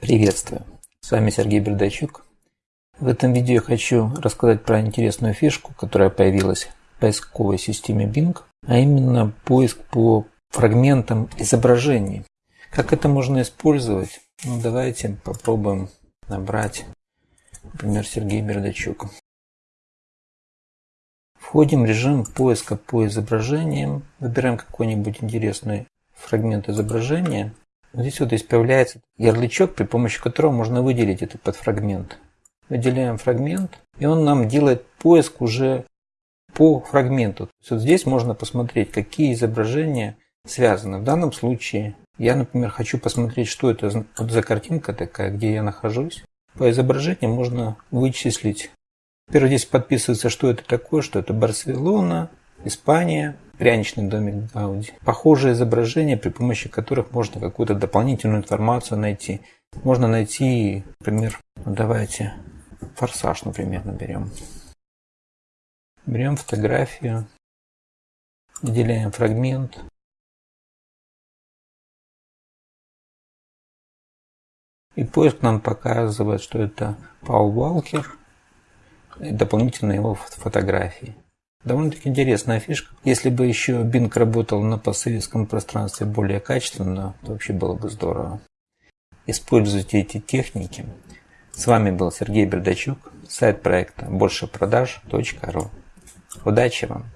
Приветствую! С вами Сергей Бердачук. В этом видео я хочу рассказать про интересную фишку, которая появилась в поисковой системе Bing, а именно поиск по фрагментам изображений. Как это можно использовать? Ну, давайте попробуем набрать, например, Сергей Бердачук. Входим в режим поиска по изображениям, выбираем какой-нибудь интересный фрагмент изображения. Здесь вот здесь появляется ярлычок, при помощи которого можно выделить этот подфрагмент. Выделяем фрагмент, и он нам делает поиск уже по фрагменту. Вот здесь можно посмотреть, какие изображения связаны. В данном случае я, например, хочу посмотреть, что это за картинка такая, где я нахожусь. По изображению можно вычислить. Во-первых, здесь подписывается, что это такое, что это Барселона, Испания, пряничный домик Гауди. Похожие изображения, при помощи которых можно какую-то дополнительную информацию найти. Можно найти, например, ну давайте форсаж, например, наберем. Берем фотографию, выделяем фрагмент. И поиск нам показывает, что это Паул Валкер и дополнительно его фотографии. Довольно-таки интересная фишка. Если бы еще Bing работал на постсоветском пространстве более качественно, то вообще было бы здорово. Используйте эти техники. С вами был Сергей Бердачук, сайт проекта большепродаж.ру. Удачи вам!